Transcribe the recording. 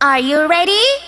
Are you ready?